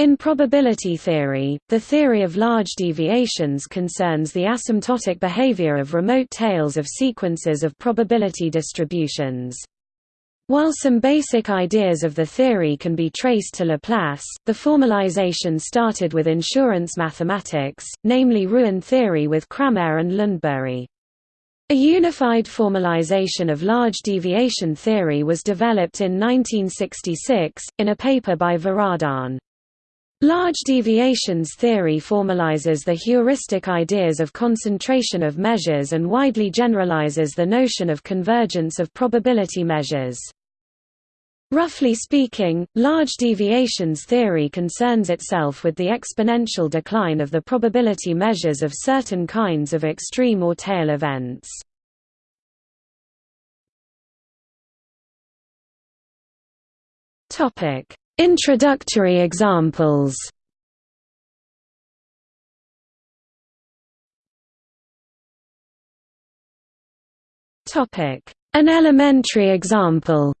In probability theory, the theory of large deviations concerns the asymptotic behavior of remote tails of sequences of probability distributions. While some basic ideas of the theory can be traced to Laplace, the formalization started with insurance mathematics, namely Ruin theory with Cramer and Lundberg. A unified formalization of large deviation theory was developed in 1966, in a paper by Varadhan. Large deviations theory formalizes the heuristic ideas of concentration of measures and widely generalizes the notion of convergence of probability measures. Roughly speaking, large deviations theory concerns itself with the exponential decline of the probability measures of certain kinds of extreme or tail events. Introductory examples An elementary example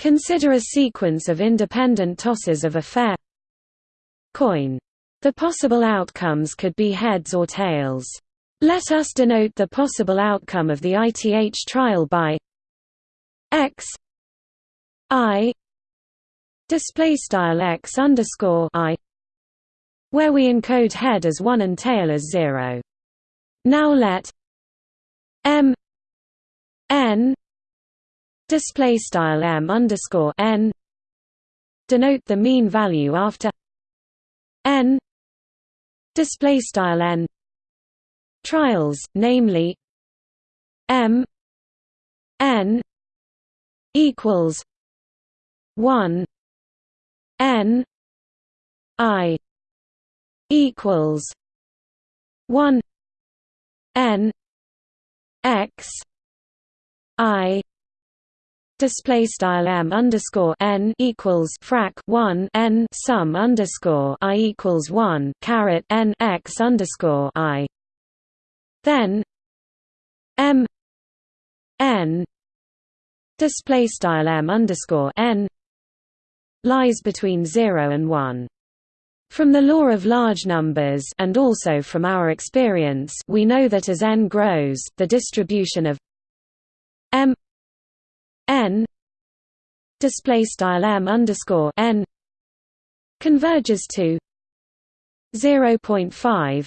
Consider a sequence of independent tosses of a fair coin. The possible outcomes could be heads or tails. Let us denote the possible outcome of the ITH trial by x i display style x underscore i where we encode head as 1 and tail as 0 now let m n display style m underscore n denote the mean value after n display style n trials namely m n equals 1 n i equals 1 n x i display style m underscore n equals frac 1 n sum underscore i equals 1 caret n x underscore i. Then m n display style m underscore n lies between 0 and 1. From the law of large numbers and also from our experience we know that as n grows, the distribution of m n display style m underscore n converges to 0.5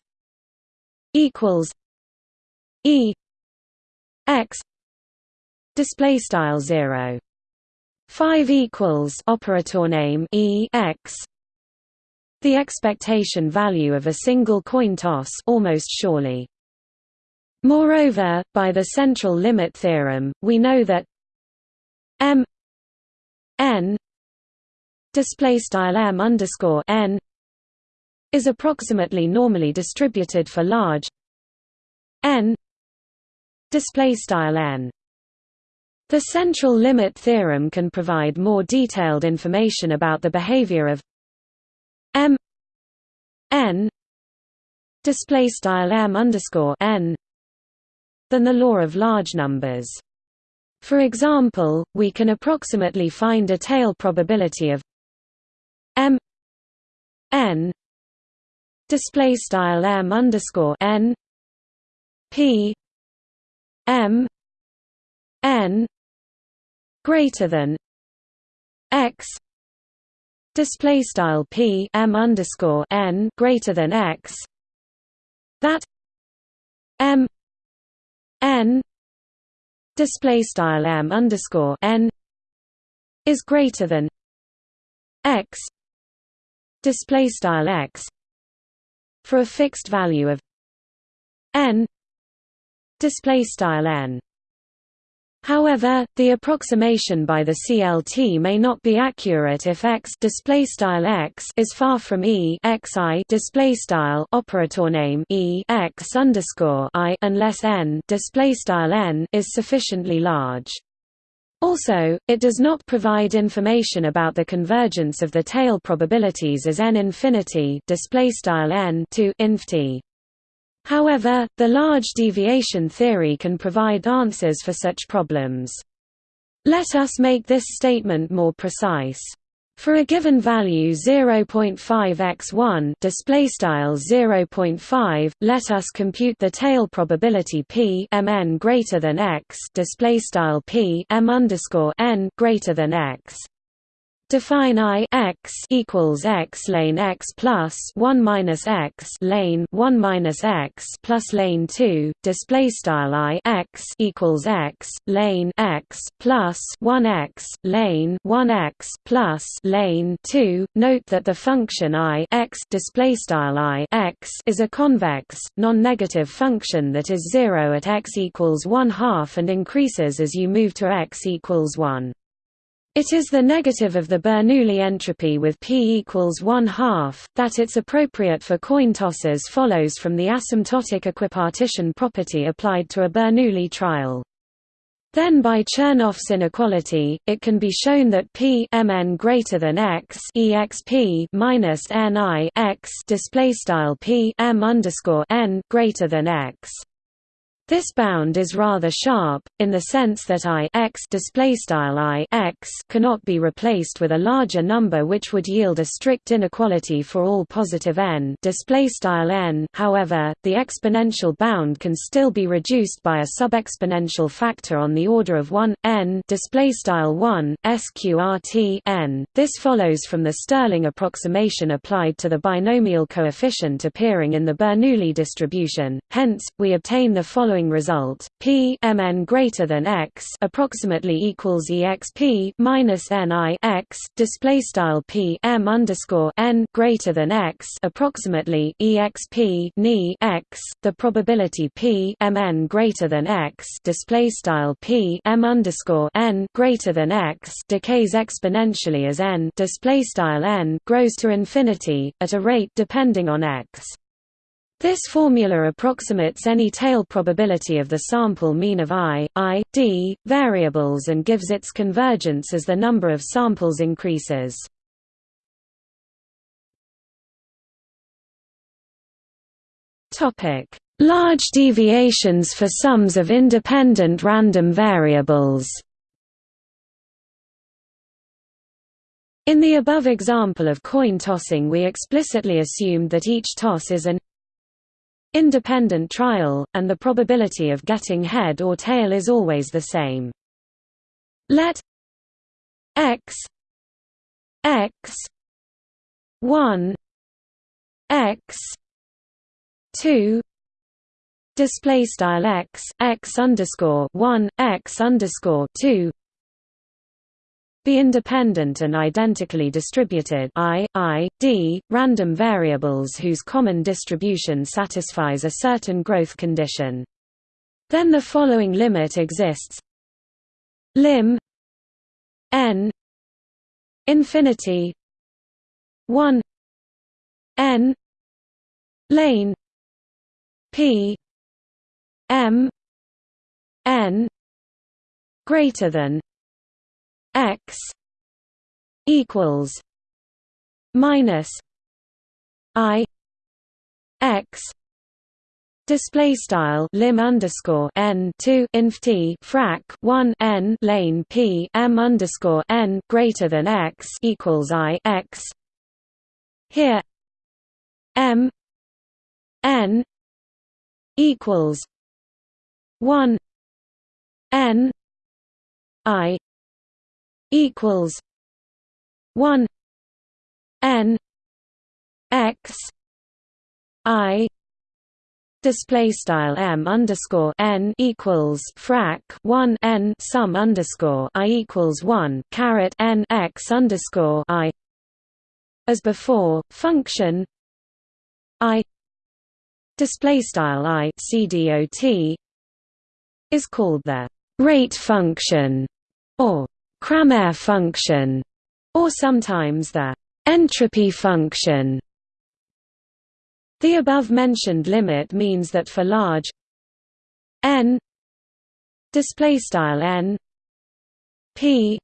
equals e x display style 0 5 equals operator name e x. The expectation value of a single coin toss almost surely. Moreover by the central limit theorem we know that m n display style m underscore n is approximately normally distributed for large n display style n the central limit theorem can provide more detailed information about the behavior of m n display style m underscore n than the law of large numbers. For example, we can approximately find a tail probability of m n display style m underscore n p m n greater than x display style p m underscore n greater than x that m n display style m underscore n is greater than x display style x for a fixed value of n display style n However, the approximation by the CLT may not be accurate if x display style x is far from e display style operator name e x underscore i unless n display style n is sufficiently large. Also, it does not provide information about the convergence of the tail probabilities as n infinity display style n to inf t. However, the large deviation theory can provide answers for such problems. Let us make this statement more precise. For a given value 0.5x1 display style 0.5 let us compute the tail probability p mn greater than x display style p m underscore n greater than x Define I x equals x lane x plus one minus x lane one minus x plus lane two. Display style I x equals x lane x plus one x lane one x plus lane two. Note that the function I x display style I x is a convex, non-negative function that is zero at x equals one half and increases as you move to x equals one. It is the negative of the Bernoulli entropy with p equals 1 half, that it's appropriate for coin tosses follows from the asymptotic equipartition property applied to a Bernoulli trial. Then by Chernoff's inequality, it can be shown that p mn greater than x exp minus ni x display style p m underscore n greater than x. This bound is rather sharp, in the sense that I x I x cannot be replaced with a larger number which would yield a strict inequality for all positive n, however, the exponential bound can still be reduced by a subexponential factor on the order of 1, n. 1 sqrt n. This follows from the Stirling approximation applied to the binomial coefficient appearing in the Bernoulli distribution, hence, we obtain the following following result: P mn greater than x approximately equals exp minus ni x display style P m underscore n greater than x approximately exp ni x. The probability P mn greater than x display style P m underscore n greater than x decays exponentially as n display style n grows to infinity at a rate depending on x. This formula approximates any tail probability of the sample mean of i, i, d, variables and gives its convergence as the number of samples increases. Large deviations for sums of independent random variables In the above example of coin tossing we explicitly assumed that each toss is an independent trial, and the probability of getting head or tail is always the same. Let x x 1 x 2 display style x x underscore 1 x underscore 2 be independent and identically distributed I, I, D, random variables whose common distribution satisfies a certain growth condition. Then the following limit exists lim n infinity 1 n lane p m n greater than x equals minus i x Display style lim underscore n two inf t frac one n lane p m underscore n greater than x equals i x. Here m n equals one n i equals one N X I display style m underscore n equals frac 1 n sum underscore i equals 1 caret n x underscore i. As before function i display style i c dot is called the rate function or Cramér function, or sometimes the entropy function. The above-mentioned limit means that for large n display style n p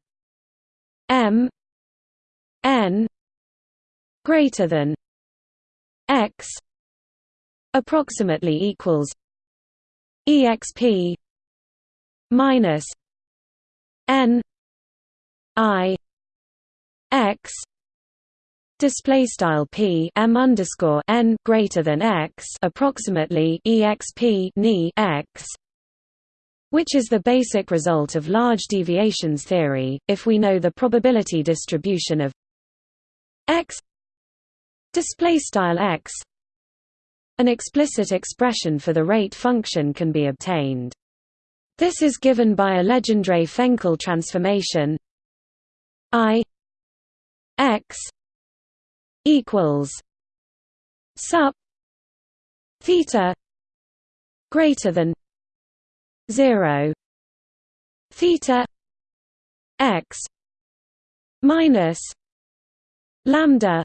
m n greater than x approximately equals exp minus n I X display style p m underscore n greater than x approximately exp ni x which is the basic result of large deviations theory if we know the probability distribution of x display style x. An explicit expression for the rate function can be obtained. This is given by a Legendre-Fenchel transformation i x equals sup theta greater than 0 theta x minus lambda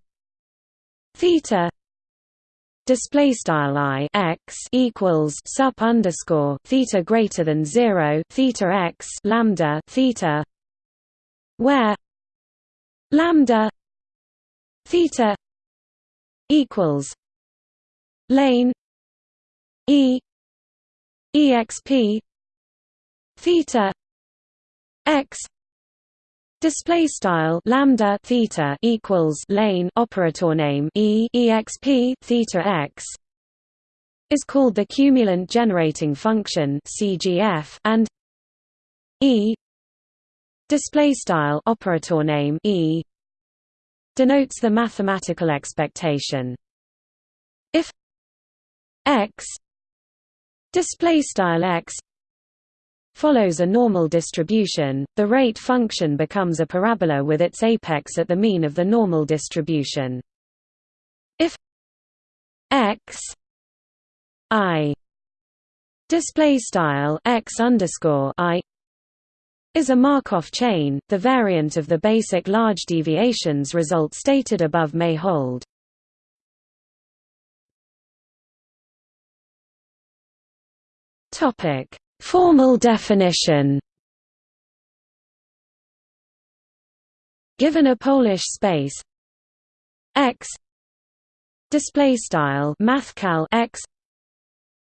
theta display style i x equals sup underscore theta greater than 0 theta x lambda theta where lambda theta equals lane e exp theta x Display style lambda theta equals lane operator name e exp theta x is called the cumulant generating function CGF and e display style operator name e denotes the mathematical expectation. If x display style x follows a normal distribution, the rate function becomes a parabola with its apex at the mean of the normal distribution. If x i display style x underscore i is a Markov chain, the variant of the basic large deviations result stated above may hold. Topic: Formal definition. Given a Polish space x display style mathcal x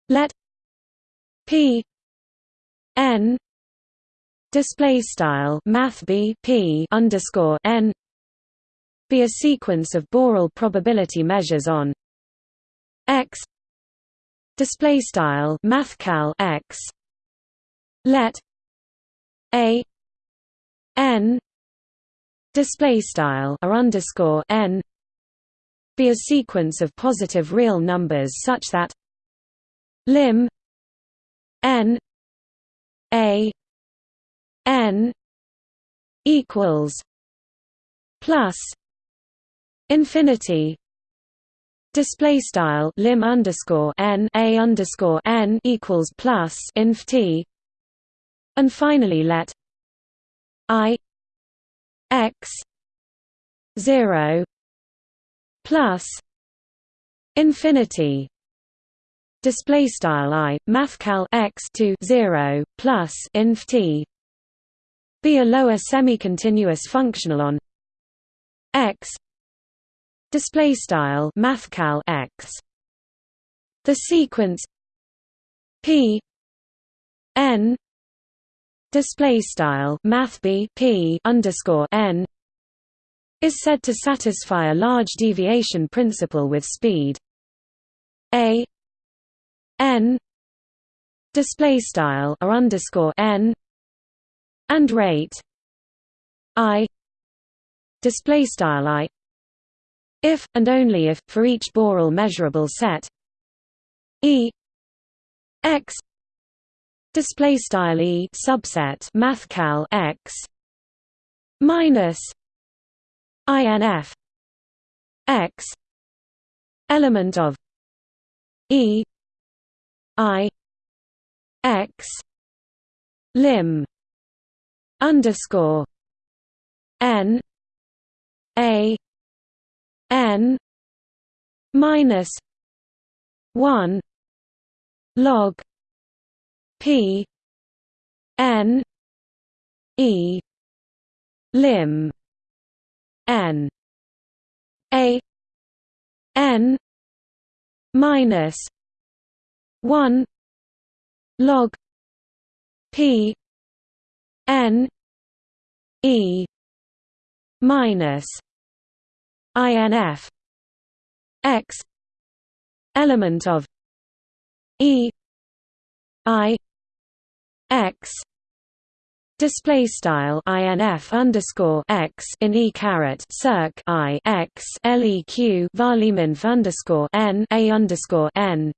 let p n display style math b p underscore n be a sequence of Borel probability measures on x display style mathcal x let a n display style or underscore n be a sequence of positive real numbers such that lim n a n equals plus infinity display style lim underscore n a underscore n equals plus inf t and finally let i x 0 plus infinity display style i mathcal x to 0 plus inf t be a lower semi-continuous functional on x. Display style mathcal x. The sequence p n. Display style math b p underscore n. Is said to satisfy a large deviation principle with speed a n. Display style or underscore n and rate i display style i if and only if for each Borel measurable set e x display style e subset mathcal x minus inf x element of e i x lim underscore n a n minus one log p n e lim n a n minus one log p N E minus inf x element of e i x Display style inf underscore x in e caret circ i x leq varliminf underscore n a underscore n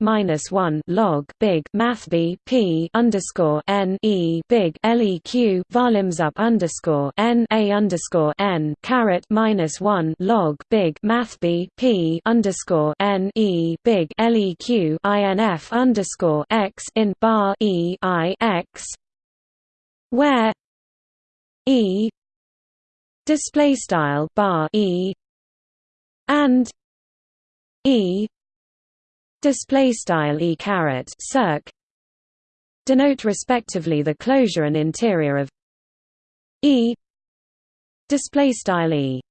minus one log big math b p underscore n e big leq varlims up underscore n a underscore n caret minus one log big math b p underscore n e big leq inf underscore x in bar e i x where e display style bar e and e display style e caret circ denote respectively the closure and interior of e display style e.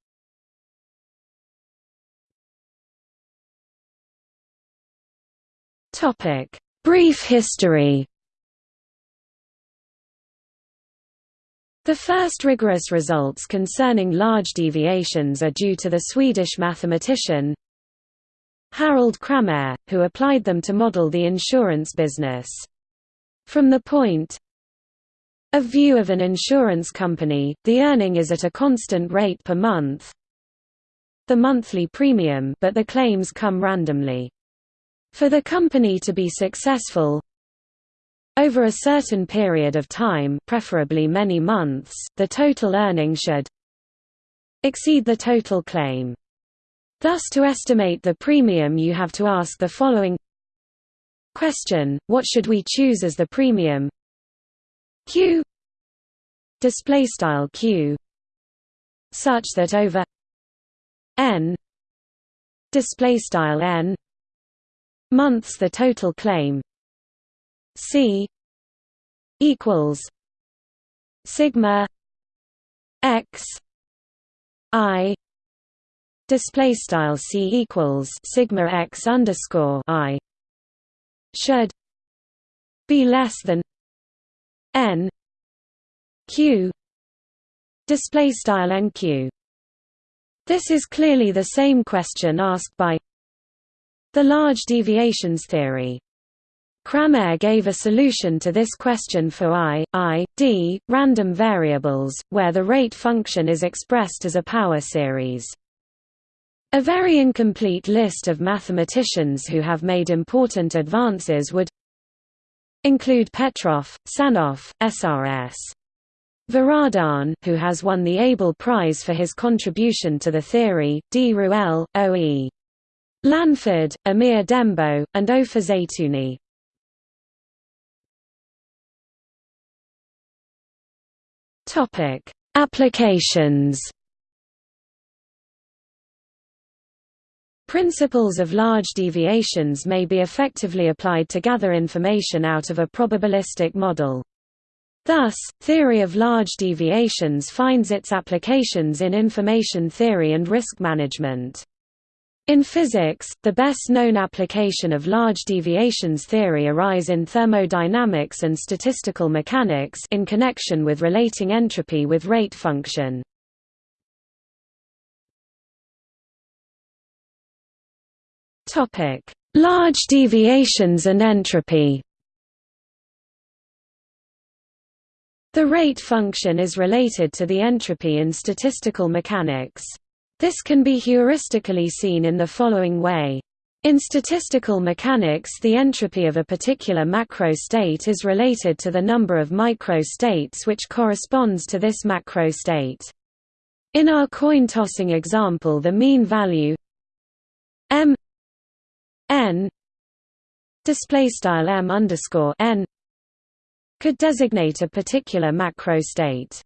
Topic. Brief history The first rigorous results concerning large deviations are due to the Swedish mathematician Harald Cramér, who applied them to model the insurance business. From the point of view of an insurance company, the earning is at a constant rate per month the monthly premium but the claims come randomly. For the company to be successful, over a certain period of time preferably many months, the total earning should exceed the total claim. Thus to estimate the premium you have to ask the following question, what should we choose as the premium? Q. Display style q. Such that over n. Display style n. Months the total claim C equals sigma x i display style C equals sigma x underscore i should be less than n q display style nq this is clearly the same question asked by the large deviations theory Cramér gave a solution to this question for i, i, d, random variables, where the rate function is expressed as a power series. A very incomplete list of mathematicians who have made important advances would include Petrov, Sanov, SRS. Varadhan, who has won the Abel Prize for his contribution to the theory, D. Ruelle, O. E. Lanford, Amir Dembo, and Ofer Zeitouni. Topic: Applications. Principles of large deviations may be effectively applied to gather information out of a probabilistic model. Thus, theory of large deviations finds its applications in information theory and risk management. In physics, the best-known application of large deviations theory arise in thermodynamics and statistical mechanics in connection with relating entropy with rate function. Large deviations and entropy The rate function is related to the entropy in statistical mechanics. This can be heuristically seen in the following way. In statistical mechanics the entropy of a particular macro state is related to the number of micro states which corresponds to this macro state. In our coin tossing example the mean value m n could designate a particular macro state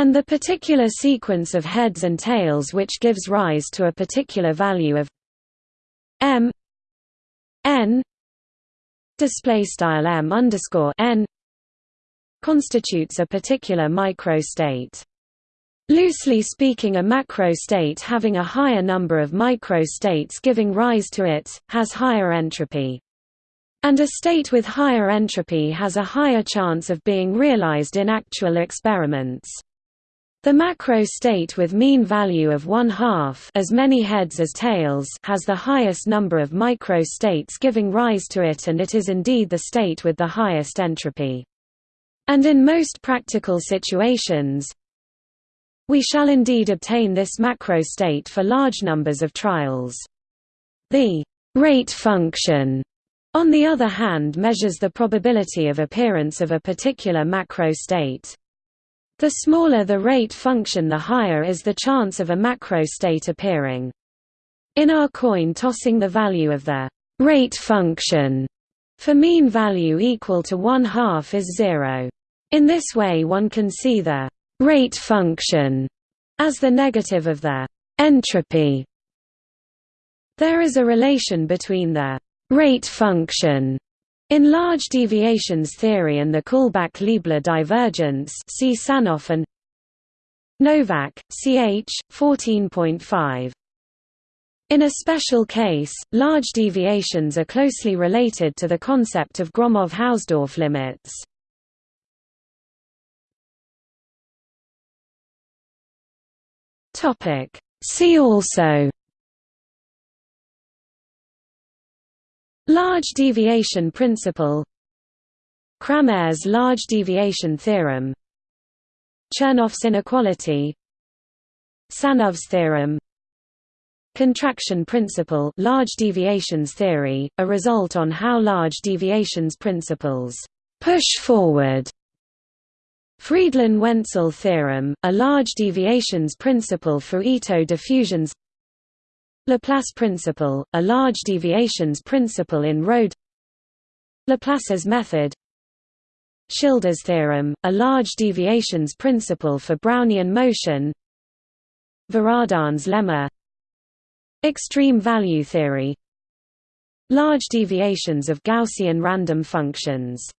and the particular sequence of heads and tails which gives rise to a particular value of m n display style m underscore n constitutes a particular microstate. Loosely speaking a macrostate having a higher number of microstates giving rise to it, has higher entropy. And a state with higher entropy has a higher chance of being realized in actual experiments. The macro state with mean value of one half as many heads as tails has the highest number of micro states giving rise to it and it is indeed the state with the highest entropy. And in most practical situations, we shall indeed obtain this macro state for large numbers of trials. The rate function on the other hand measures the probability of appearance of a particular macro state. The smaller the rate function the higher is the chance of a macro state appearing. In our coin tossing the value of the rate function for mean value equal to one half is zero. In this way one can see the rate function as the negative of the entropy. There is a relation between the rate function in large deviations theory and the Kullback-Leibler divergence see Sanov and Novak, ch. 14.5. In a special case, large deviations are closely related to the concept of Gromov-Hausdorff limits. See also Large deviation principle. Cramer's large deviation theorem. Chernoff's inequality. Sanov's theorem. Contraction principle large deviations theory, a result on how large deviations principles push forward. Freidlin–Wentzell theorem, a large deviations principle for Ito diffusions Laplace principle, a large deviations principle in Rho Laplace's method. Schilder's theorem, a large deviations principle for Brownian motion. Varadhan's lemma. Extreme value theory. Large deviations of Gaussian random functions